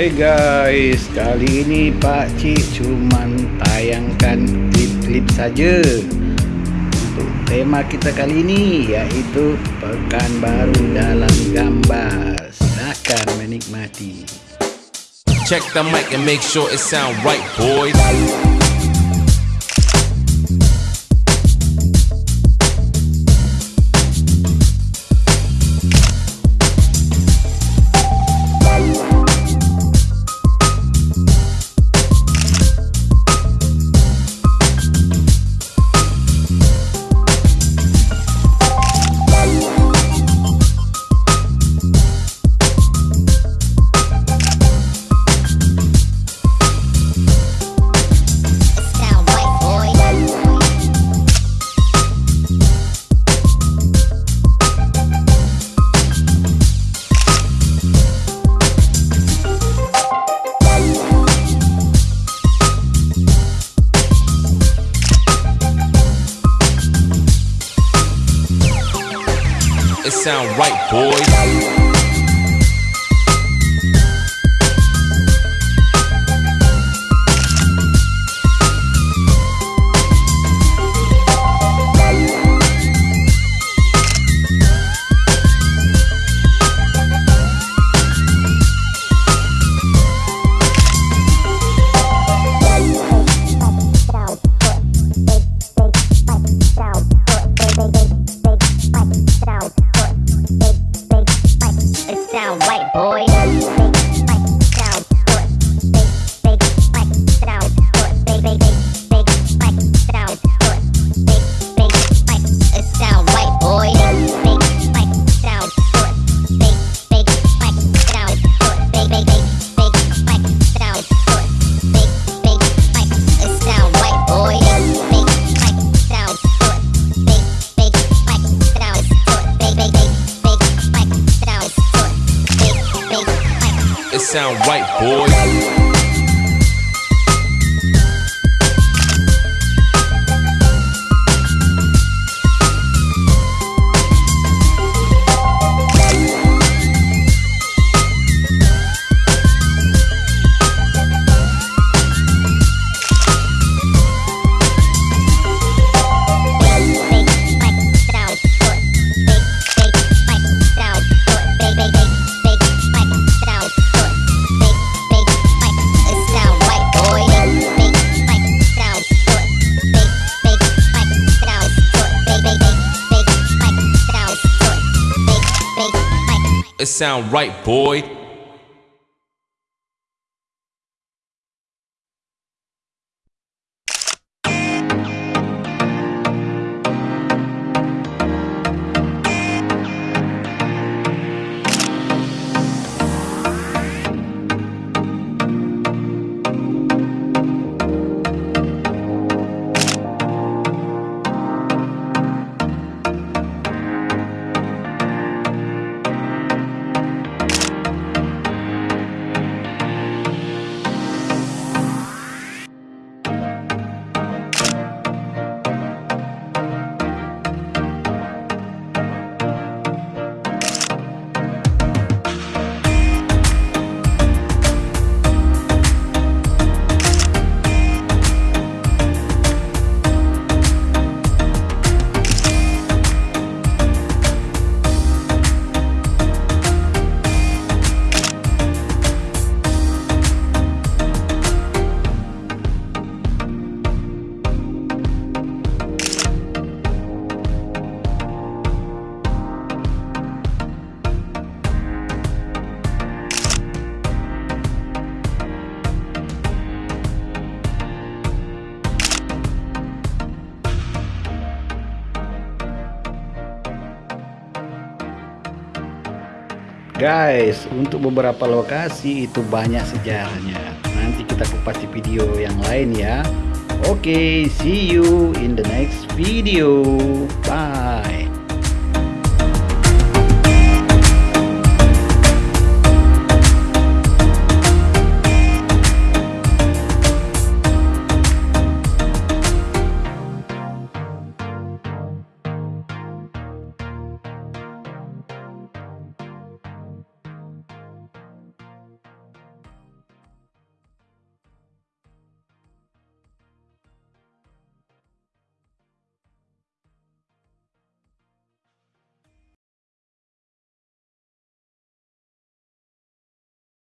Hey guys, kali ini Pak Cik cuman tayangkan klip-klip saja untuk tema kita kali ini yaitu Pekan Baru dalam Gambar. Silakan menikmati. Check the mic and make sure it sound right, boys. Sound right, boys. Sound right, boys. Sound right, boy. Guys, untuk beberapa lokasi itu banyak sejarahnya. Nanti kita kupas di video yang lain ya. Oke, see you in the next video. Bye.